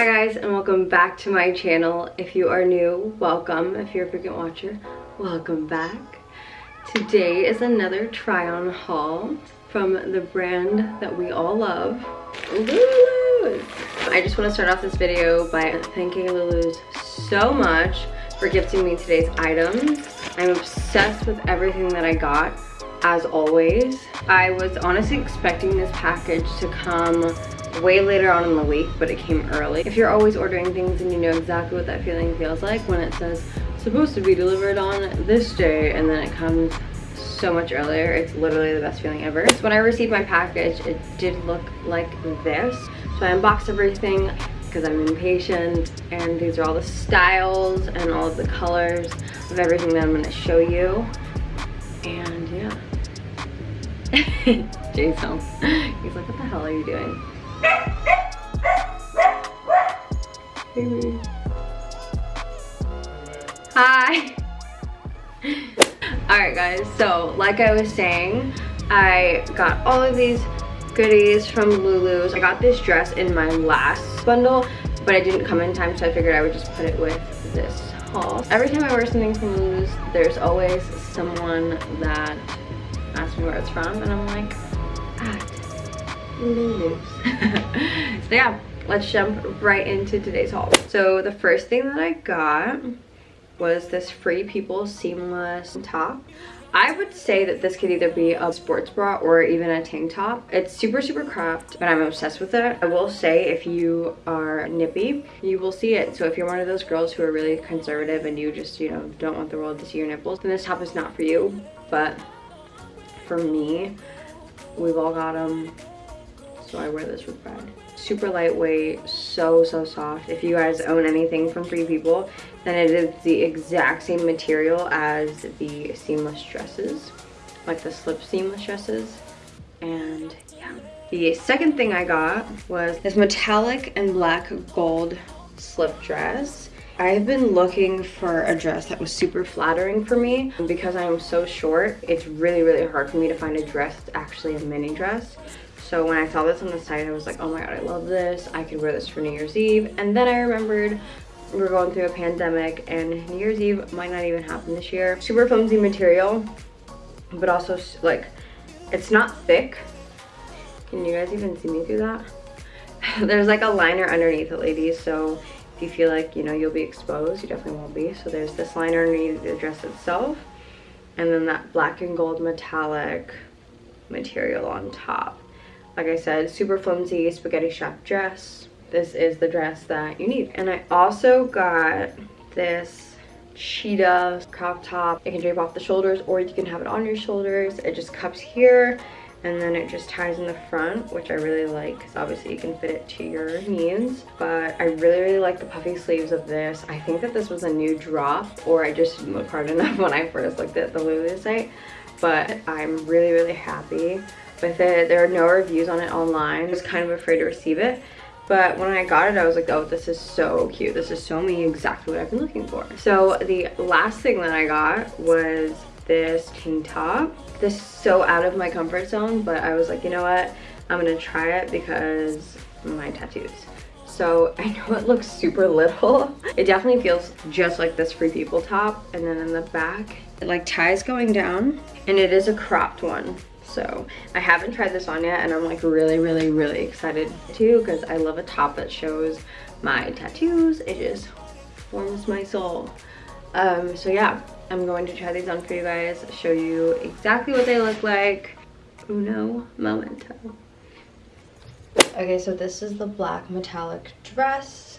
Hi guys and welcome back to my channel. If you are new, welcome. If you're a frequent watcher, welcome back. Today is another try on haul from the brand that we all love, Lulu's. I just want to start off this video by thanking Lulu's so much for gifting me today's items. I'm obsessed with everything that I got as always. I was honestly expecting this package to come way later on in the week, but it came early. If you're always ordering things and you know exactly what that feeling feels like when it says supposed to be delivered on this day and then it comes so much earlier, it's literally the best feeling ever. So when I received my package, it did look like this. So I unboxed everything because I'm impatient and these are all the styles and all of the colors of everything that I'm going to show you. And yeah. Jason, he's like, what the hell are you doing? Hi. Alright guys, so like I was saying, I got all of these goodies from Lulu's. I got this dress in my last bundle, but it didn't come in time, so I figured I would just put it with this haul. Every time I wear something from Lulu's, there's always someone that asks me where it's from, and I'm like, ah, Lulu's. so yeah, let's jump right into today's haul. So the first thing that I got was this Free People Seamless top. I would say that this could either be a sports bra or even a tank top. It's super, super cropped, but I'm obsessed with it. I will say if you are nippy, you will see it. So if you're one of those girls who are really conservative and you just, you know, don't want the world to see your nipples, then this top is not for you. But for me, we've all got them so I wear this with pride. Super lightweight, so, so soft. If you guys own anything from Free People, then it is the exact same material as the seamless dresses, like the slip seamless dresses. And yeah. The second thing I got was this metallic and black gold slip dress. I've been looking for a dress that was super flattering for me. Because I am so short, it's really, really hard for me to find a dress that's actually a mini dress. So when I saw this on the site, I was like, oh my god, I love this. I could wear this for New Year's Eve. And then I remembered we're going through a pandemic and New Year's Eve might not even happen this year. Super flimsy material, but also like, it's not thick. Can you guys even see me through that? there's like a liner underneath it, ladies. So if you feel like, you know, you'll be exposed, you definitely won't be. So there's this liner underneath the dress itself. And then that black and gold metallic material on top like I said, super flimsy spaghetti strap dress. This is the dress that you need. And I also got this cheetah crop top. It can drape off the shoulders or you can have it on your shoulders. It just cups here and then it just ties in the front which I really like because obviously you can fit it to your knees but I really really like the puffy sleeves of this I think that this was a new drop or I just didn't look hard enough when I first looked at the Lulu site but I'm really really happy with it. There are no reviews on it online. I was kind of afraid to receive it. But when I got it, I was like, oh, this is so cute. This is so me, exactly what I've been looking for. So the last thing that I got was this tank top. This is so out of my comfort zone, but I was like, you know what? I'm gonna try it because my tattoos. So I know it looks super little. It definitely feels just like this Free People top. And then in the back, it like ties going down and it is a cropped one. So I haven't tried this on yet and I'm like really, really, really excited too because I love a top that shows my tattoos. It just warms my soul. Um, so yeah, I'm going to try these on for you guys, show you exactly what they look like. Uno momento. Okay, so this is the black metallic dress.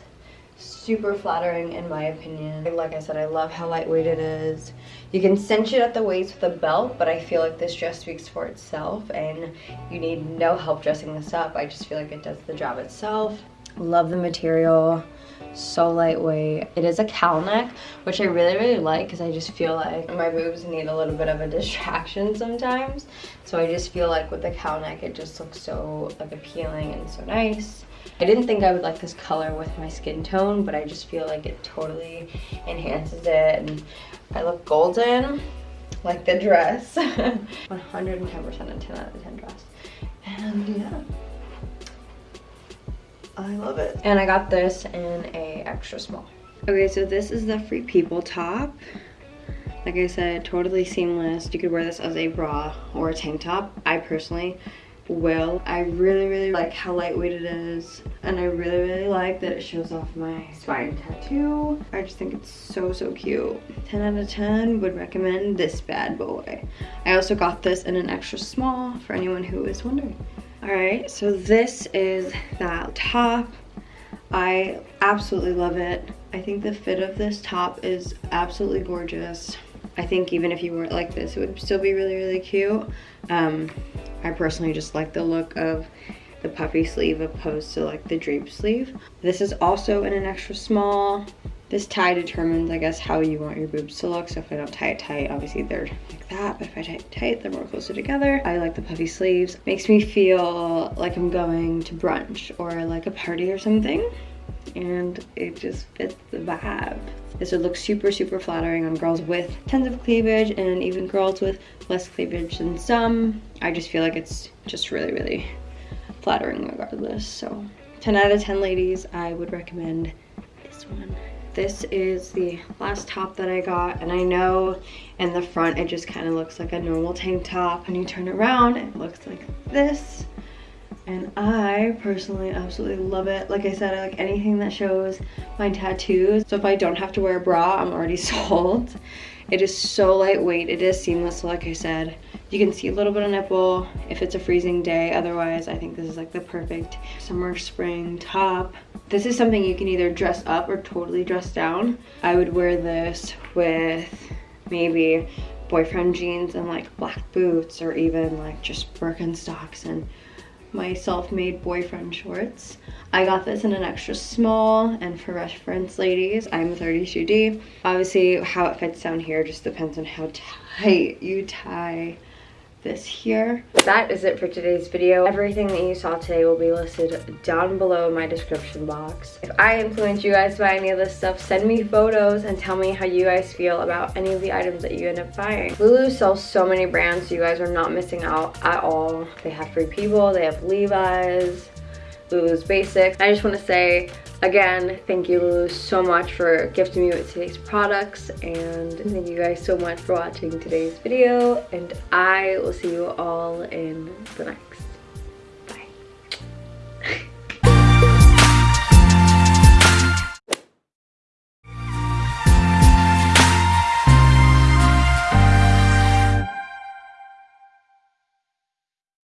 Super flattering in my opinion. Like I said, I love how lightweight it is. You can cinch it at the waist with a belt, but I feel like this dress speaks for itself and you need no help dressing this up. I just feel like it does the job itself. Love the material so lightweight it is a cowl neck which i really really like because i just feel like my boobs need a little bit of a distraction sometimes so i just feel like with the cowl neck it just looks so like appealing and so nice I didn't think I would like this color with my skin tone, but I just feel like it totally enhances it. And I look golden, like the dress. 110% a 10 out of 10 dress. And yeah. I love it. And I got this in a extra small. Okay, so this is the Free People top. Like I said, totally seamless. You could wear this as a bra or a tank top. I personally will. I really, really like how lightweight it is. And I really, really like that it shows off my spine tattoo. I just think it's so, so cute. 10 out of 10 would recommend this bad boy. I also got this in an extra small for anyone who is wondering. All right, so this is that top. I absolutely love it. I think the fit of this top is absolutely gorgeous. I think even if you wore it like this, it would still be really, really cute. Um, I personally just like the look of the puffy sleeve opposed to like the drape sleeve. This is also in an extra small. This tie determines, I guess, how you want your boobs to look. So if I don't tie it tight, obviously they're like that. But if I tie it tight, they're more closer together. I like the puffy sleeves. Makes me feel like I'm going to brunch or like a party or something. And it just fits the vibe. This would look super, super flattering on girls with tons of cleavage and even girls with less cleavage than some. I just feel like it's just really, really flattering regardless. So 10 out of 10 ladies, I would recommend this one. This is the last top that I got and I know in the front it just kind of looks like a normal tank top. When you turn around it looks like this and I personally absolutely love it. Like I said, I like anything that shows my tattoos. So if I don't have to wear a bra, I'm already sold. It is so lightweight. It is seamless, like I said. You can see a little bit of nipple if it's a freezing day. Otherwise, I think this is like the perfect summer, spring top. This is something you can either dress up or totally dress down. I would wear this with maybe boyfriend jeans and like black boots or even like just Birkenstocks and my self-made boyfriend shorts. I got this in an extra small and for reference ladies, I'm 32D. Obviously how it fits down here just depends on how tight you tie this here. That is it for today's video. Everything that you saw today will be listed down below in my description box. If I influence you guys buy any of this stuff, send me photos and tell me how you guys feel about any of the items that you end up buying. Lulu sells so many brands, so you guys are not missing out at all. They have Free People, they have Levi's, Lulu's Basics. I just want to say Again, thank you so much for gifting me with today's products and thank you guys so much for watching today's video and I will see you all in the next.